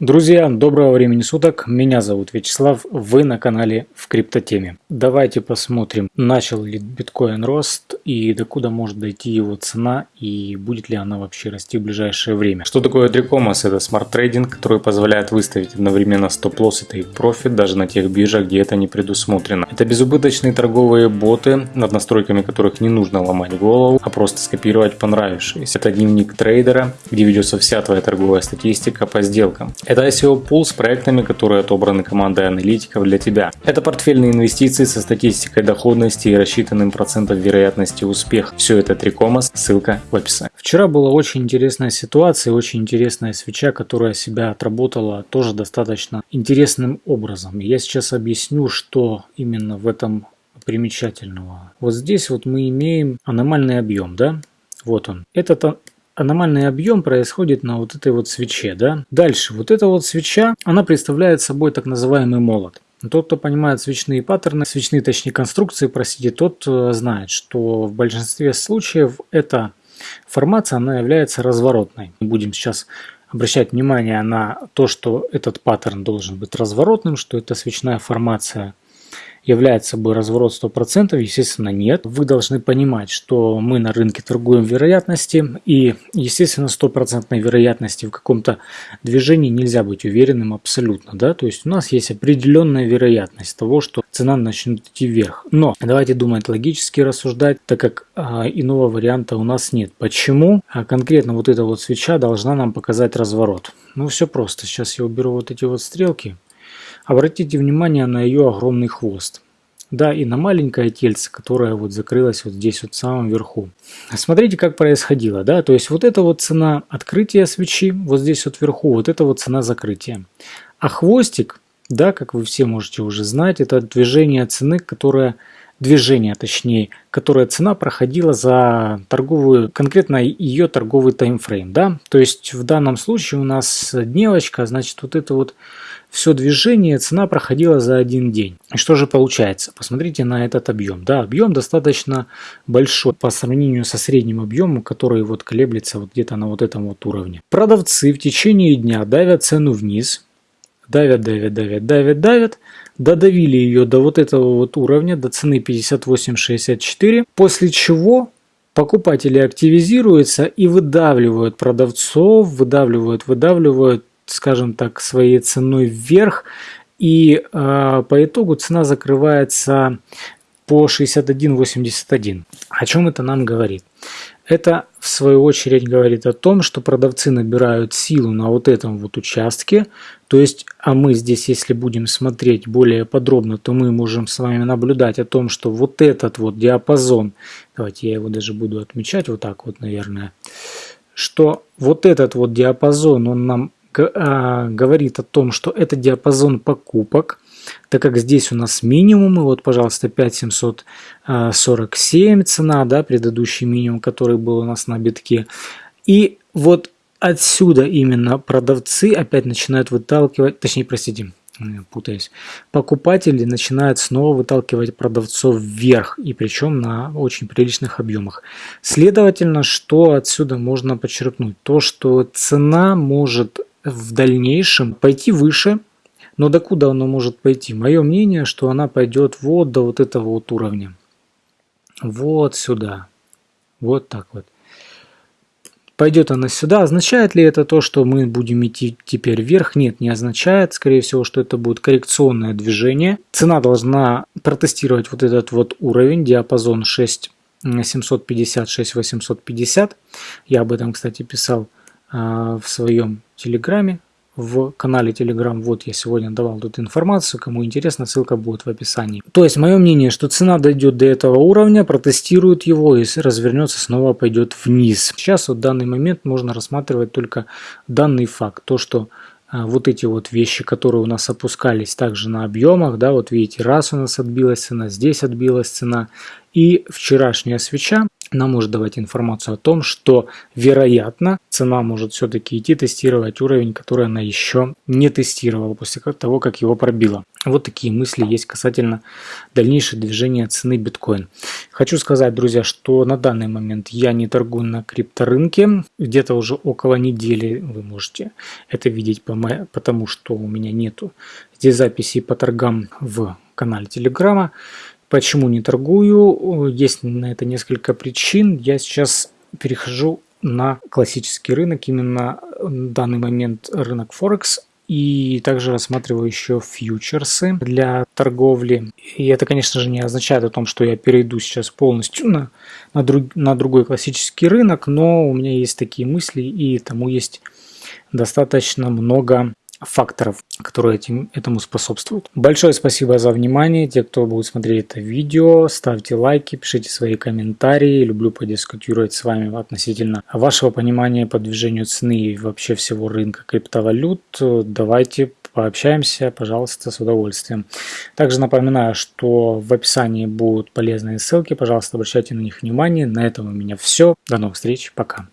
Друзья, доброго времени суток, меня зовут Вячеслав, вы на канале в криптотеме. Давайте посмотрим, начал ли биткоин рост и докуда может дойти его цена и будет ли она вообще расти в ближайшее время. Что такое 3Commas? Это смарт-трейдинг, который позволяет выставить одновременно стоп-лосс и тейк-профит даже на тех биржах, где это не предусмотрено. Это безубыточные торговые боты, над настройками которых не нужно ломать голову, а просто скопировать понравившиеся. Это дневник трейдера, где ведется вся твоя торговая статистика по сделкам. Это ICO Pool с проектами, которые отобраны командой аналитиков для тебя. Это портфельные инвестиции со статистикой доходности и рассчитанным процентом вероятности успеха. Все это 3Commas, ссылка в описании. Вчера была очень интересная ситуация, очень интересная свеча, которая себя отработала тоже достаточно интересным образом. Я сейчас объясню, что именно в этом примечательного. Вот здесь вот мы имеем аномальный объем, да? Вот он. Этот аномальный объем происходит на вот этой вот свече. Да? Дальше, вот эта вот свеча, она представляет собой так называемый молот. Тот, кто понимает свечные паттерны, свечные, точнее, конструкции, простите, тот э, знает, что в большинстве случаев эта формация, она является разворотной. Будем сейчас обращать внимание на то, что этот паттерн должен быть разворотным, что это свечная формация является собой разворот 100%? Естественно, нет. Вы должны понимать, что мы на рынке торгуем вероятности, и, естественно, стопроцентной вероятности в каком-то движении нельзя быть уверенным абсолютно. Да? То есть у нас есть определенная вероятность того, что цена начнет идти вверх. Но давайте думать логически рассуждать, так как а, иного варианта у нас нет. Почему? А конкретно вот эта вот свеча должна нам показать разворот. Ну все просто. Сейчас я уберу вот эти вот стрелки. Обратите внимание на ее огромный хвост. Да, и на маленькое тельце, которое вот закрылось вот здесь вот в самом верху. Смотрите, как происходило, да, то есть вот это вот цена открытия свечи, вот здесь вот вверху, вот это вот цена закрытия. А хвостик, да, как вы все можете уже знать, это движение цены, которое движение, точнее, которая цена проходила за торговую, конкретно ее торговый таймфрейм, да, то есть в данном случае у нас дневочка, значит вот это вот все движение, цена проходила за один день. И что же получается? Посмотрите на этот объем. Да, объем достаточно большой по сравнению со средним объемом, который вот колеблется вот где-то на вот этом вот уровне. Продавцы в течение дня давят цену вниз, давят, давят, давят, давят, давят, додавили ее до вот этого вот уровня, до цены 58.64, после чего покупатели активизируются и выдавливают продавцов, выдавливают, выдавливают скажем так, своей ценой вверх. И э, по итогу цена закрывается по 61.81. О чем это нам говорит? Это в свою очередь говорит о том, что продавцы набирают силу на вот этом вот участке. То есть, а мы здесь, если будем смотреть более подробно, то мы можем с вами наблюдать о том, что вот этот вот диапазон, давайте я его даже буду отмечать вот так вот, наверное, что вот этот вот диапазон, он нам а, говорит о том, что это диапазон покупок, так как здесь у нас минимумы, вот, пожалуйста, 5747 цена, да, предыдущий минимум, который был у нас на битке. И вот отсюда именно продавцы опять начинают выталкивать, точнее, простите, путаюсь, покупатели начинают снова выталкивать продавцов вверх, и причем на очень приличных объемах. Следовательно, что отсюда можно подчеркнуть? То, что цена может в дальнейшем пойти выше, но докуда она может пойти? Мое мнение, что она пойдет вот до вот этого вот уровня. Вот сюда. Вот так вот. Пойдет она сюда. Означает ли это то, что мы будем идти теперь вверх? Нет, не означает. Скорее всего, что это будет коррекционное движение. Цена должна протестировать вот этот вот уровень, диапазон 6 750, 6 850. Я об этом, кстати, писал а, в своем телеграме, в канале Telegram. Вот я сегодня давал тут информацию, кому интересно, ссылка будет в описании. То есть мое мнение, что цена дойдет до этого уровня, протестирует его и развернется, снова пойдет вниз. Сейчас вот в данный момент можно рассматривать только данный факт, то что а, вот эти вот вещи, которые у нас опускались также на объемах, да, вот видите, раз у нас отбилась цена, здесь отбилась цена, и вчерашняя свеча, нам может давать информацию о том, что, вероятно, цена может все-таки идти тестировать уровень, который она еще не тестировала после того, как его пробила. Вот такие мысли есть касательно дальнейшего движения цены биткоин. Хочу сказать, друзья, что на данный момент я не торгую на крипторынке. Где-то уже около недели вы можете это видеть, потому что у меня нету здесь записей по торгам в канале Телеграма. Почему не торгую? Есть на это несколько причин. Я сейчас перехожу на классический рынок, именно в данный момент рынок Форекс. И также рассматриваю еще фьючерсы для торговли. И это, конечно же, не означает о том, что я перейду сейчас полностью на, на, друг, на другой классический рынок, но у меня есть такие мысли, и тому есть достаточно много факторов, которые этим, этому способствуют. Большое спасибо за внимание. Те, кто будет смотреть это видео, ставьте лайки, пишите свои комментарии. Люблю подискутировать с вами относительно вашего понимания по движению цены и вообще всего рынка криптовалют. Давайте пообщаемся, пожалуйста, с удовольствием. Также напоминаю, что в описании будут полезные ссылки, пожалуйста, обращайте на них внимание. На этом у меня все. До новых встреч, пока.